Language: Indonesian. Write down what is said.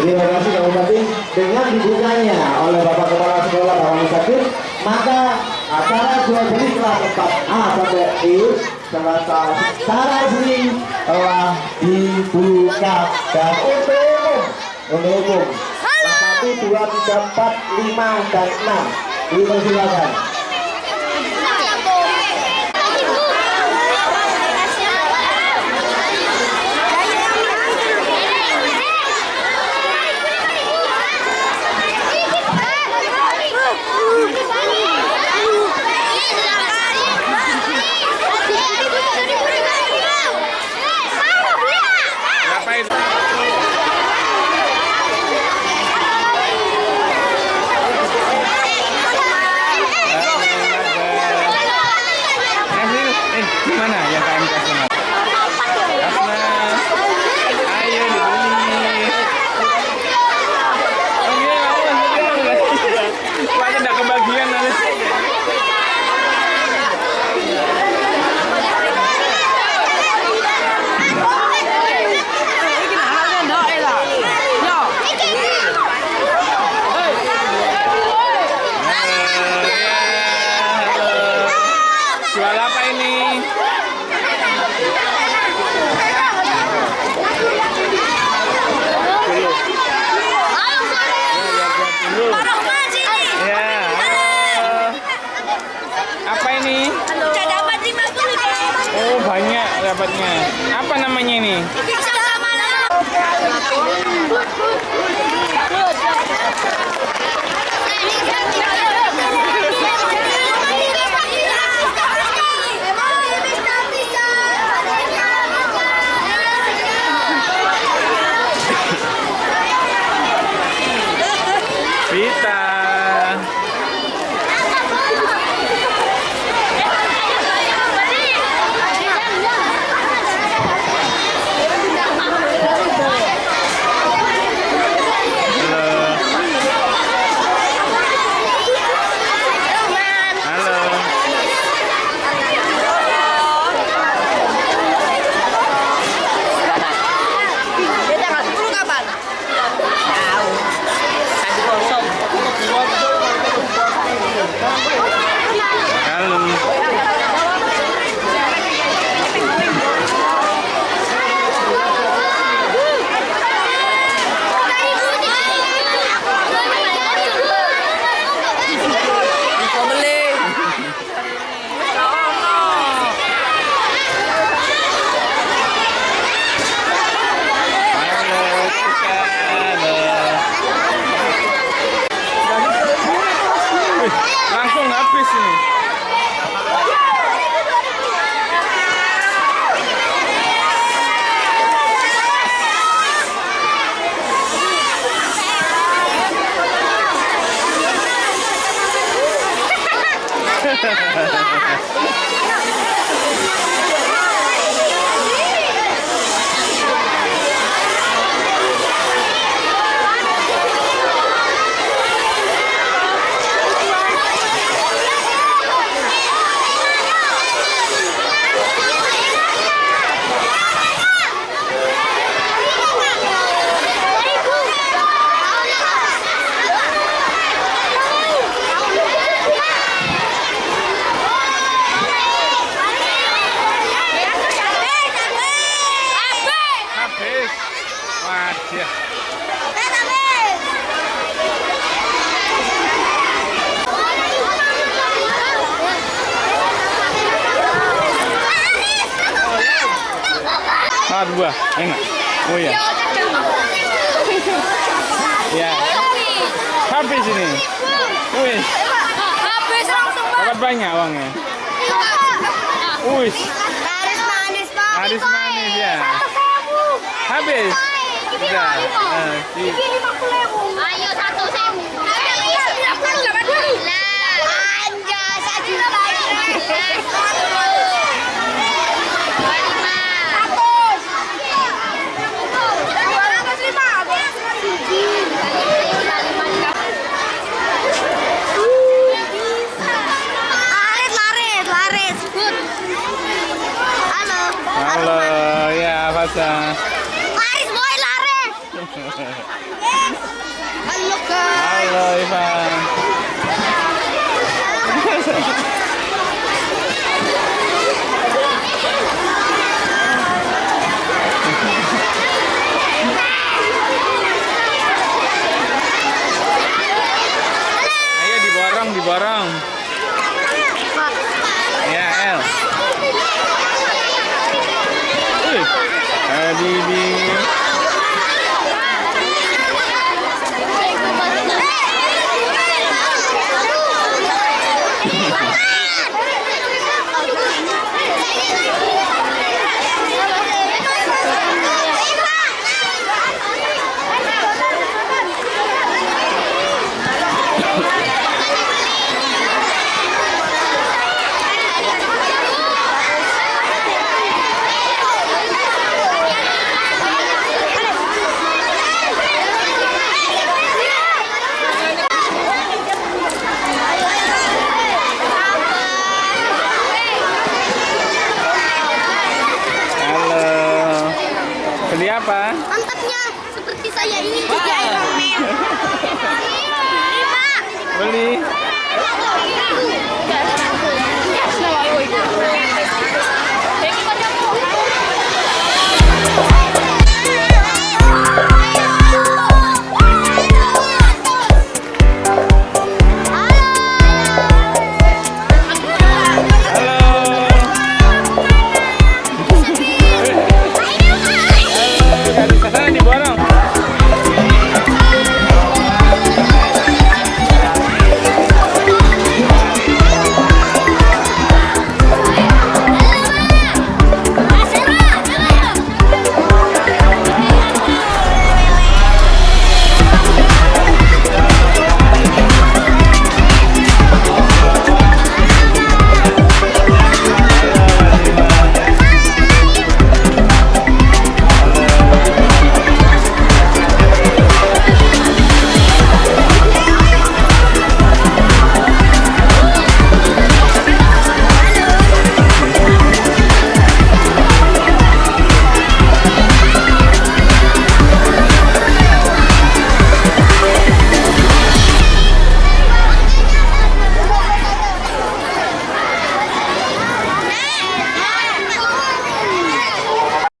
Terima kasih Pak Bupati. Dengan dibukanya oleh Bapak Kepala Sekolah Bawang Sakit, maka acara jual beli telah tetap A sampai E serta secara resmi telah dibuka dan untuk umum untuk umum kelas satu dua tiga empat lima dan enam dipersilakan. Ngapain? Eh, eh, gimana yang KMK sana? Asna. Ayo dibeli. Oke, aku masih Wah, tidak kebagian nanti. Halo, ya, halo. Jual apa ini? Ya, halo. Apa ini? Oh, Apa namanya ini? やった! Wajah. Ah, dua. Enak. Oh iya. Ya. Habis ini. Wih, Habis langsung dapat banyak uangnya. Wih, Laris manis pak. Laris manis, ya. habis. Si- Ayo satu sewu. Sembilan puluh delapan puluh. Lah, anjay satu Laris, laris, laris. Halo. Halo, ya Fasa. Halo Ivan. Ayo diborong, diborong.